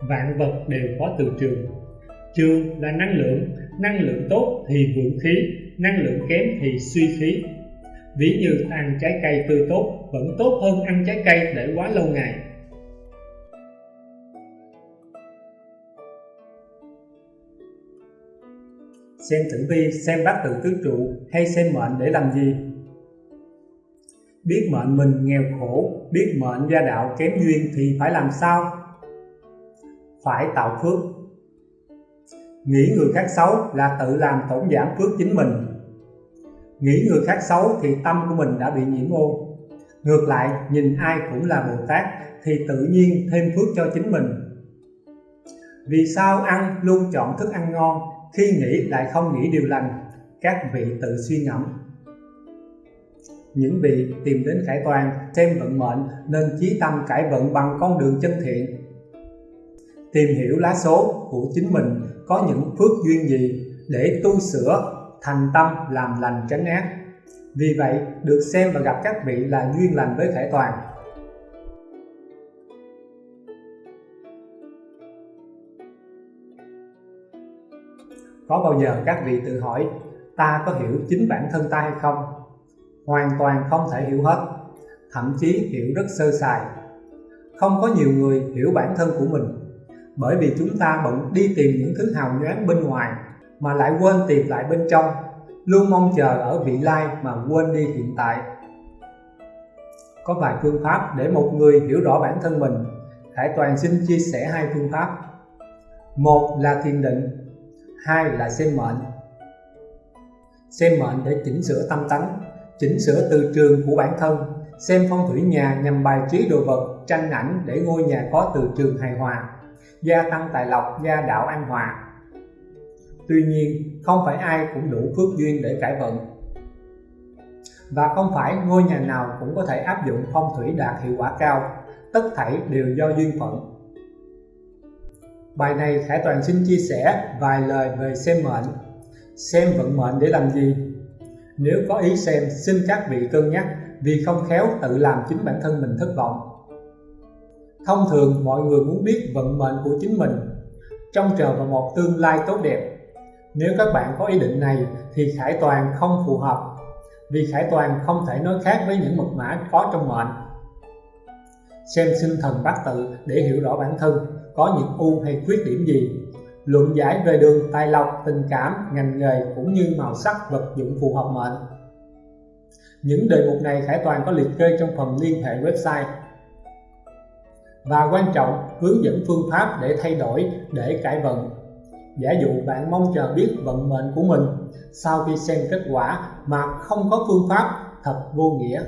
vạn vật đều có từ trường. Trường là năng lượng năng lượng tốt thì vượng khí, năng lượng kém thì suy khí. Ví như ăn trái cây tươi tốt, vẫn tốt hơn ăn trái cây để quá lâu ngày. Xem tử vi, xem bát tự tứ trụ hay xem mệnh để làm gì? Biết mệnh mình nghèo khổ, biết mệnh gia đạo kém duyên thì phải làm sao? Phải tạo phước. Nghĩ người khác xấu là tự làm tổn giảm phước chính mình. Nghĩ người khác xấu thì tâm của mình đã bị nhiễm ô. Ngược lại, nhìn ai cũng là Bồ Tát thì tự nhiên thêm phước cho chính mình. Vì sao ăn luôn chọn thức ăn ngon khi nghĩ lại không nghĩ điều lành? Các vị tự suy ngẫm. Những vị tìm đến khải toàn xem vận mệnh nên chí tâm cải vận bằng con đường chân thiện tìm hiểu lá số của chính mình có những phước duyên gì để tu sửa, thành tâm, làm lành, tránh ác vì vậy, được xem và gặp các vị là duyên lành với khải toàn. Có bao giờ các vị tự hỏi, ta có hiểu chính bản thân ta hay không? Hoàn toàn không thể hiểu hết, thậm chí hiểu rất sơ sài. Không có nhiều người hiểu bản thân của mình bởi vì chúng ta bận đi tìm những thứ hào nhoáng bên ngoài, mà lại quên tìm lại bên trong. Luôn mong chờ ở vị lai mà quên đi hiện tại. Có vài phương pháp để một người hiểu rõ bản thân mình. Hải Toàn xin chia sẻ hai phương pháp. Một là thiền định, hai là xem mệnh. Xem mệnh để chỉnh sửa tâm tánh, chỉnh sửa từ trường của bản thân, xem phong thủy nhà nhằm bài trí đồ vật, tranh ảnh để ngôi nhà có từ trường hài hòa gia tăng tài lộc, gia đạo an hòa. Tuy nhiên, không phải ai cũng đủ phước duyên để cải vận. Và không phải ngôi nhà nào cũng có thể áp dụng phong thủy đạt hiệu quả cao, tất thảy đều do duyên phận. Bài này Khải Toàn xin chia sẻ vài lời về xem mệnh. Xem vận mệnh để làm gì? Nếu có ý xem, xin các vị cân nhắc, vì không khéo tự làm chính bản thân mình thất vọng thông thường mọi người muốn biết vận mệnh của chính mình, trông chờ vào một tương lai tốt đẹp. Nếu các bạn có ý định này thì Khải Toàn không phù hợp, vì Khải Toàn không thể nói khác với những mật mã có trong mệnh. Xem sinh thần bát tự để hiểu rõ bản thân, có những ưu hay khuyết điểm gì. Luận giải về đường tài lộc, tình cảm, ngành nghề cũng như màu sắc, vật dụng phù hợp mệnh. Những đề mục này Khải Toàn có liệt kê trong phần liên hệ website và quan trọng hướng dẫn phương pháp để thay đổi, để cải vận. Giả dụ bạn mong chờ biết vận mệnh của mình, sau khi xem kết quả mà không có phương pháp, thật vô nghĩa.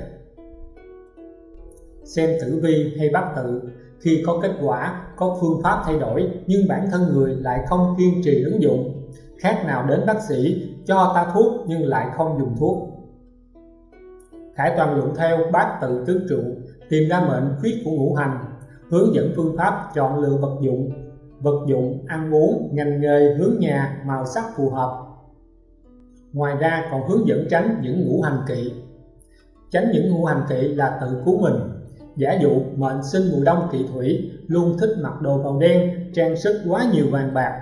Xem tử vi hay bát tự, khi có kết quả, có phương pháp thay đổi, nhưng bản thân người lại không kiên trì ứng dụng. Khác nào đến bác sĩ, cho ta thuốc nhưng lại không dùng thuốc. Khải toàn luận theo bát tự tứ trụ, tìm ra mệnh khuyết của ngũ hành hướng dẫn phương pháp chọn lựa vật dụng vật dụng ăn uống, ngành nghề, hướng nhà, màu sắc phù hợp. Ngoài ra còn hướng dẫn tránh những ngũ hành kỵ. Tránh những ngũ hành kỵ là tự cứu mình. Giả dụ mệnh sinh mùa đông kỵ thủy, luôn thích mặc đồ màu đen, trang sức quá nhiều vàng bạc.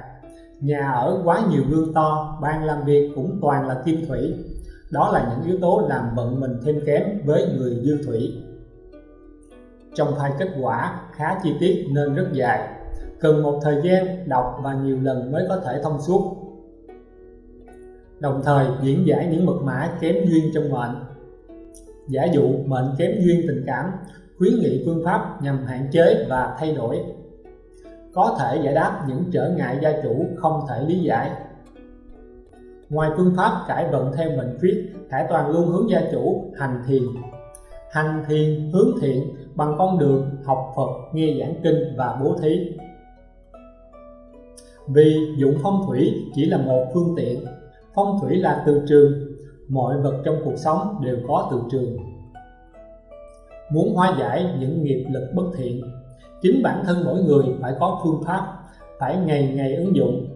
Nhà ở quá nhiều gương to ban làm việc cũng toàn là kim thủy. Đó là những yếu tố làm vận mình thêm kém với người dương thủy trong file kết quả khá chi tiết nên rất dài. Cần một thời gian đọc và nhiều lần mới có thể thông suốt. Đồng thời, diễn giải những mật mã kém duyên trong mệnh. Giả dụ, mệnh kém duyên tình cảm, khuyến nghị phương pháp nhằm hạn chế và thay đổi. Có thể giải đáp những trở ngại gia chủ không thể lý giải. Ngoài phương pháp cải vận theo mệnh khuyết Khải Toàn luôn hướng gia chủ hành thiền. Hành thiền, hướng thiện bằng con đường học Phật, nghe giảng kinh và bố thí. Vì dụng phong thủy chỉ là một phương tiện, phong thủy là từ trường, mọi vật trong cuộc sống đều có từ trường. Muốn hóa giải những nghiệp lực bất thiện, chính bản thân mỗi người phải có phương pháp, phải ngày ngày ứng dụng.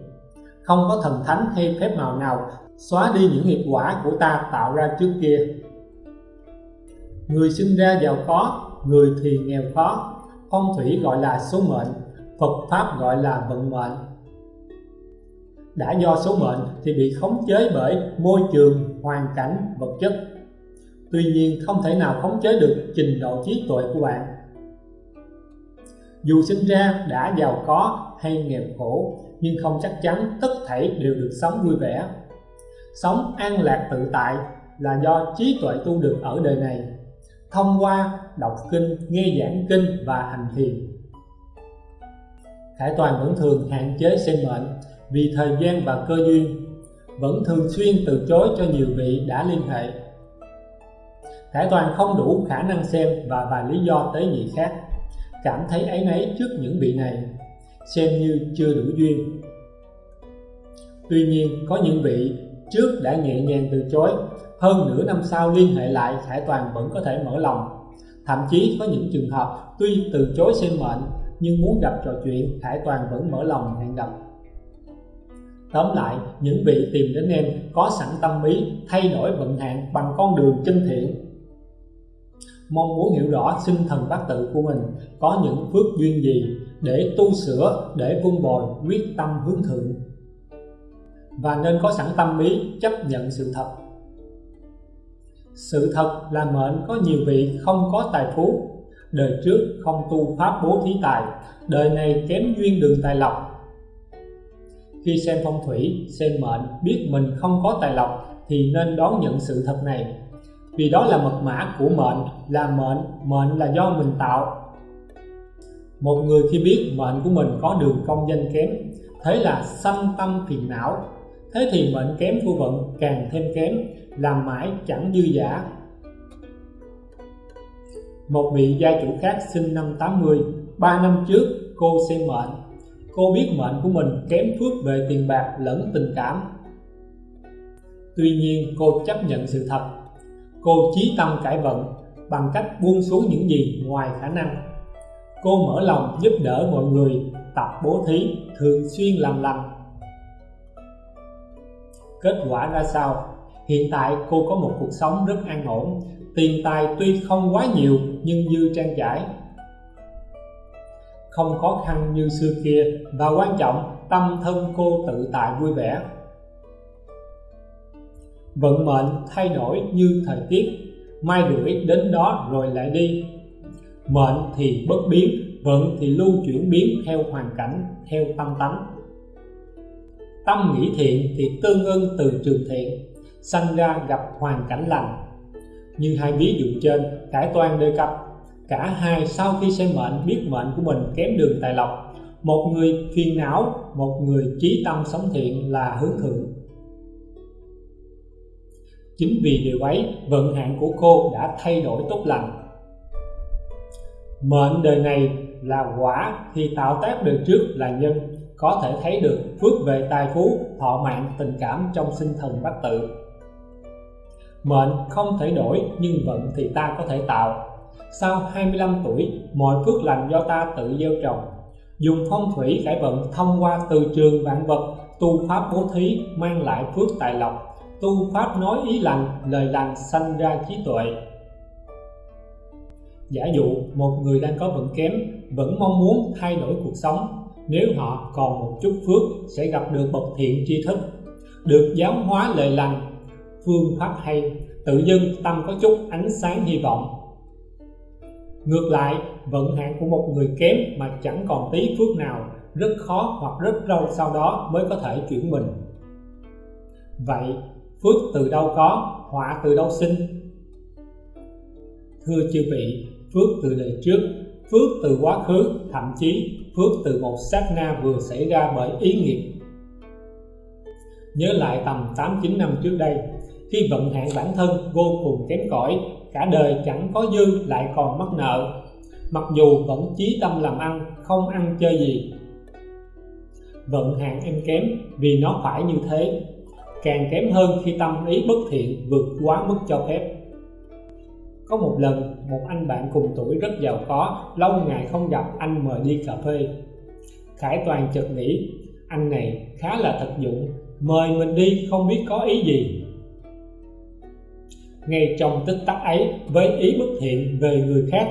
Không có thần thánh hay phép màu nào xóa đi những nghiệp quả của ta tạo ra trước kia. Người sinh ra giàu có người thì nghèo khó phong thủy gọi là số mệnh Phật Pháp gọi là vận mệnh. Đã do số mệnh thì bị khống chế bởi môi trường, hoàn cảnh, vật chất. Tuy nhiên không thể nào khống chế được trình độ trí tuệ của bạn. Dù sinh ra đã giàu có hay nghèo khổ Nhưng không chắc chắn tất thảy đều được sống vui vẻ. Sống an lạc tự tại là do trí tuệ tu được ở đời này. Thông qua đọc kinh, nghe giảng kinh và hành thiền. Khải Toàn vẫn thường hạn chế xem mệnh vì thời gian và cơ duyên, vẫn thường xuyên từ chối cho nhiều vị đã liên hệ. Khải Toàn không đủ khả năng xem và vài lý do tế nhị khác, cảm thấy ấy nấy trước những vị này, xem như chưa đủ duyên. Tuy nhiên, có những vị trước đã nhẹ nhàng từ chối hơn nửa năm sau liên hệ lại Khải Toàn vẫn có thể mở lòng thậm chí có những trường hợp tuy từ chối xem mệnh nhưng muốn gặp trò chuyện Khải Toàn vẫn mở lòng hẹn gặp. Tóm lại, những vị tìm đến em có sẵn tâm ý thay đổi vận hạn bằng con đường chân thiện. Mong muốn hiểu rõ sinh thần bát tự của mình có những phước duyên gì để tu sửa để vun bồi quyết tâm hướng thượng. Và nên có sẵn tâm ý chấp nhận sự thật sự thật là mệnh có nhiều vị không có tài phú. Đời trước không tu pháp bố thí tài, đời này kém duyên đường tài lộc. Khi xem phong thủy, xem mệnh, biết mình không có tài lộc thì nên đón nhận sự thật này. Vì đó là mật mã của mệnh, là mệnh mệnh là do mình tạo. Một người khi biết mệnh của mình có đường công danh kém thế là sanh tâm phiền não, thế thì mệnh kém của vận càng thêm kém làm mãi chẳng dư giả. Một vị gia chủ khác sinh năm 80 ba năm trước cô xem mệnh. Cô biết mệnh của mình kém phước về tiền bạc lẫn tình cảm. Tuy nhiên, cô chấp nhận sự thật. Cô chí tâm cải vận bằng cách buông xuống những gì ngoài khả năng. Cô mở lòng giúp đỡ mọi người, tập bố thí, thường xuyên làm lành. Kết quả ra sao? Hiện tại cô có một cuộc sống rất an ổn. Tiền tài tuy không quá nhiều, nhưng dư trang trải. Không khó khăn như xưa kia, và quan trọng, tâm thân cô tự tại vui vẻ. Vận mệnh thay đổi như thời tiết. Mai rủi đến đó rồi lại đi. Mệnh thì bất biến, vận thì lưu chuyển biến theo hoàn cảnh, theo tâm tánh. Tâm nghĩ thiện thì tương ưng từ trường thiện sanh ra gặp hoàn cảnh lành. Như hai ví dụ trên cải toan đề cập cả hai sau khi xem mệnh, biết mệnh của mình kém đường tài lộc. Một người phiền não, một người trí tâm sống thiện là hướng thượng. Chính vì điều ấy, vận hạn của cô đã thay đổi tốt lành. Mệnh đời này là quả thì tạo tác đời trước là nhân. Có thể thấy được, phước về tài phú, thọ mạng, tình cảm trong sinh thần bát tự mệnh không thể đổi, nhưng vận thì ta có thể tạo. Sau 25 tuổi, mọi phước lành do ta tự gieo trồng. Dùng phong thủy cải vận thông qua từ trường vạn vật, tu pháp bố thí, mang lại phước tài lộc. Tu pháp nói ý lành, lời lành sanh ra trí tuệ. Giả dụ, một người đang có vận kém, vẫn mong muốn thay đổi cuộc sống. Nếu họ còn một chút phước, sẽ gặp được bậc thiện tri thức. Được giáo hóa lời lành phương pháp hay, tự dưng tâm có chút ánh sáng hy vọng. Ngược lại, vận hạn của một người kém mà chẳng còn tí phước nào, rất khó hoặc rất lâu sau đó mới có thể chuyển mình. Vậy, phước từ đâu có, họa từ đâu sinh? Thưa chư vị, phước từ đời trước, phước từ quá khứ, thậm chí phước từ một sát na vừa xảy ra bởi ý nghiệp. Nhớ lại tầm 8-9 năm trước đây khi vận hạn bản thân vô cùng kém cỏi, cả đời chẳng có dư lại còn mắc nợ. Mặc dù vẫn chí tâm làm ăn, không ăn chơi gì. Vận hạn em kém vì nó phải như thế. Càng kém hơn khi tâm ý bất thiện vượt quá mức cho phép. Có một lần, một anh bạn cùng tuổi rất giàu có, lâu ngày không gặp, anh mời đi cà phê. Khải toàn chợt nghĩ, anh này khá là thật dụng, mời mình đi không biết có ý gì ngay trong tích tắc ấy với ý bất thiện về người khác.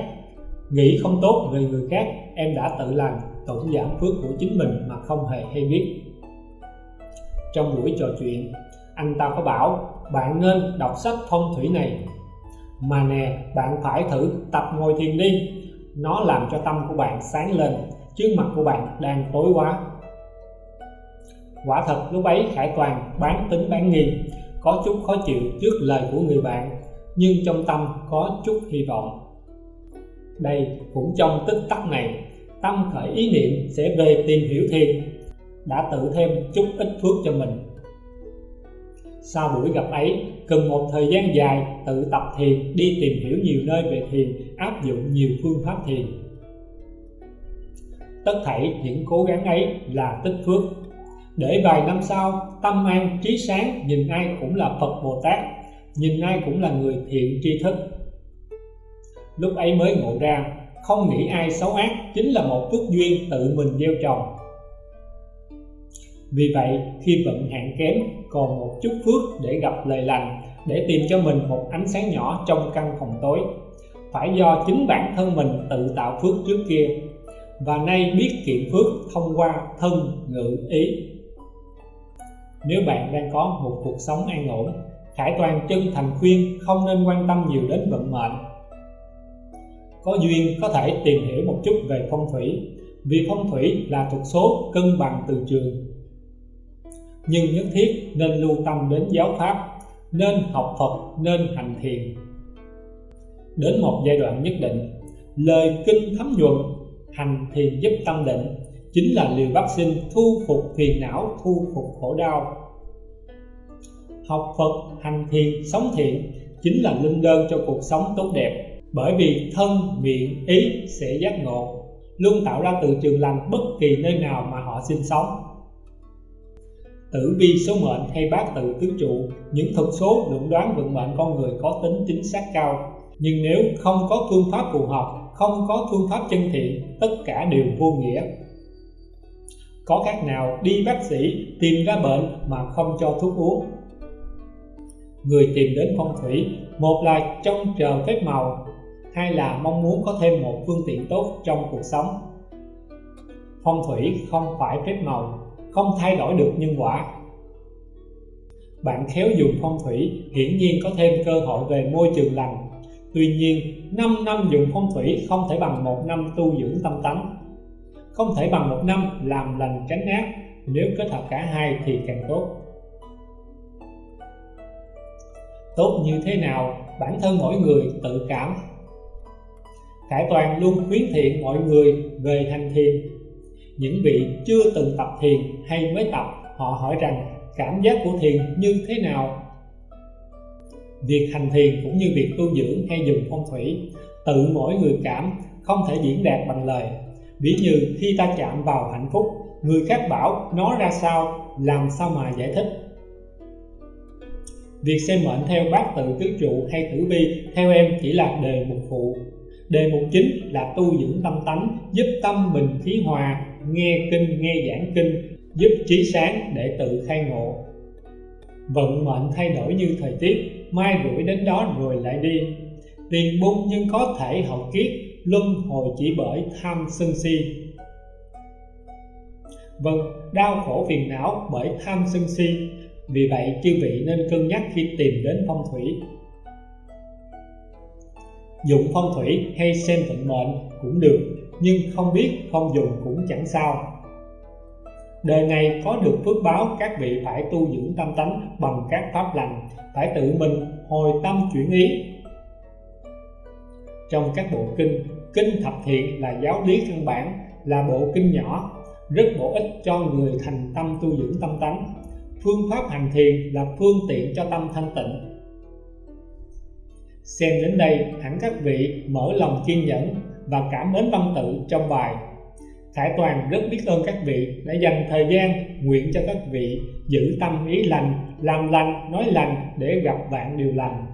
Nghĩ không tốt về người khác, em đã tự làm tổn giảm phước của chính mình mà không hề hay biết. Trong buổi trò chuyện, anh ta có bảo, bạn nên đọc sách phong thủy này. Mà nè, bạn phải thử tập ngồi thiền đi. Nó làm cho tâm của bạn sáng lên, chứ mặt của bạn đang tối quá. Quả thật, lúc ấy khải toàn bán tính bán nghi có chút khó chịu trước lời của người bạn, nhưng trong tâm có chút hy vọng. Đây cũng trong tích tắc này, tâm khởi ý niệm sẽ về tìm hiểu thiền đã tự thêm chút ít phước cho mình. Sau buổi gặp ấy, cần một thời gian dài tự tập thiền, đi tìm hiểu nhiều nơi về thiền, áp dụng nhiều phương pháp thiền. Tất thảy những cố gắng ấy là tích phước để vài năm sau, tâm an, trí sáng, nhìn ai cũng là Phật Bồ Tát, nhìn ai cũng là người thiện tri thức. Lúc ấy mới ngộ ra, không nghĩ ai xấu ác chính là một phước duyên tự mình gieo trồng. Vì vậy, khi vận hạn kém, còn một chút phước để gặp lời lành, để tìm cho mình một ánh sáng nhỏ trong căn phòng tối. Phải do chính bản thân mình tự tạo phước trước kia. Và nay biết kiệm phước thông qua thân, ngữ, ý nếu bạn đang có một cuộc sống an ổn, Khải Toàn chân thành khuyên không nên quan tâm nhiều đến vận mệnh. Có duyên có thể tìm hiểu một chút về phong thủy, vì phong thủy là thuộc số cân bằng từ trường. Nhưng nhất thiết nên lưu tâm đến giáo pháp, nên học Phật, nên hành thiền. Đến một giai đoạn nhất định, lời kinh thấm nhuận hành thiền giúp tâm định chính là liều vaccine thu phục phiền não, thu phục khổ đau. Học Phật hành thiền, sống thiện chính là linh đơn cho cuộc sống tốt đẹp. Bởi vì thân, miệng, ý sẽ giác ngộ, luôn tạo ra từ trường lành bất kỳ nơi nào mà họ sinh sống. Tử vi số mệnh hay bát tự tứ trụ, những thuật số luận đoán vận mệnh con người có tính chính xác cao. Nhưng nếu không có phương pháp phù hợp, không có phương pháp chân thiện, tất cả đều vô nghĩa có khác nào đi bác sĩ tìm ra bệnh mà không cho thuốc uống? Người tìm đến phong thủy, một là trông chờ phép màu, hai là mong muốn có thêm một phương tiện tốt trong cuộc sống. Phong thủy không phải phép màu, không thay đổi được nhân quả. Bạn khéo dùng phong thủy, hiển nhiên có thêm cơ hội về môi trường lành. Tuy nhiên 5 năm dùng phong thủy không thể bằng một năm tu dưỡng tâm tánh không thể bằng một năm làm lành tránh ác. Nếu kết hợp cả hai thì càng tốt. Tốt như thế nào? Bản thân mỗi người tự cảm. Khải Toàn luôn khuyến thiện mọi người về hành thiền. Những vị chưa từng tập thiền hay mới tập, họ hỏi rằng, cảm giác của thiền như thế nào? Việc hành thiền cũng như việc tu dưỡng hay dùng phong thủy, tự mỗi người cảm, không thể diễn đạt bằng lời ví như khi ta chạm vào hạnh phúc, người khác bảo nó ra sao, làm sao mà giải thích? Việc xem mệnh theo bát tự tứ trụ hay tử vi theo em chỉ là đề mục phụ. Đề mục chính là tu dưỡng tâm tánh, giúp tâm bình khí hòa, nghe kinh, nghe giảng kinh, giúp trí sáng để tự khai ngộ. Vận mệnh thay đổi như thời tiết, mai rủi đến đó rồi lại đi. Tiền bung nhưng có thể hậu kiết luân hồi chỉ bởi tham sân si. Vâng đau khổ phiền não bởi tham sân si. Vì vậy, chư vị nên cân nhắc khi tìm đến phong thủy. Dùng phong thủy hay xem vận mệnh cũng được, nhưng không biết không dùng cũng chẳng sao. Đời này có được phước báo các vị phải tu dưỡng tâm tánh bằng các pháp lành, phải tự mình hồi tâm chuyển ý. Trong các bộ kinh kinh thập thiện là giáo lý căn bản là bộ kinh nhỏ rất bổ ích cho người thành tâm tu dưỡng tâm tánh. Phương pháp hành thiền là phương tiện cho tâm thanh tịnh. Xem đến đây hẳn các vị mở lòng kiên nhẫn và cảm mến văn tự trong bài. Khải Toàn rất biết ơn các vị đã dành thời gian nguyện cho các vị giữ tâm ý lành, làm lành, nói lành để gặp vạn điều lành.